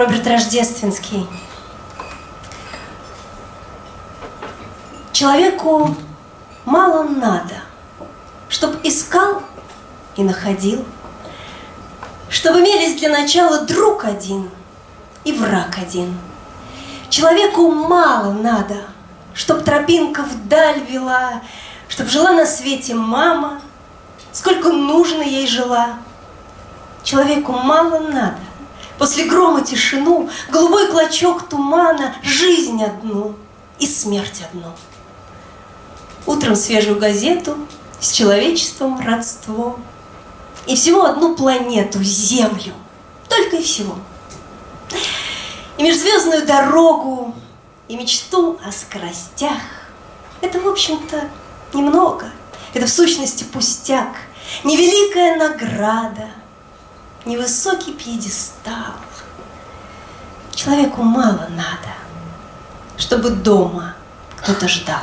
Роберт Рождественский. Человеку мало надо, чтоб искал и находил, Чтоб имелись для начала друг один и враг один. Человеку мало надо, чтоб тропинка вдаль вела, Чтоб жила на свете мама, сколько нужно ей жила. Человеку мало надо, после грома тишину, Голубой клочок тумана, жизнь одну и смерть одну. Утром свежую газету, с человечеством родство, И всего одну планету, Землю, только и всего. И межзвездную дорогу, и мечту о скоростях. Это, в общем-то, немного, это в сущности пустяк, Невеликая награда, невысокий пьедестал. Человеку мало надо, чтобы дома кто-то ждал.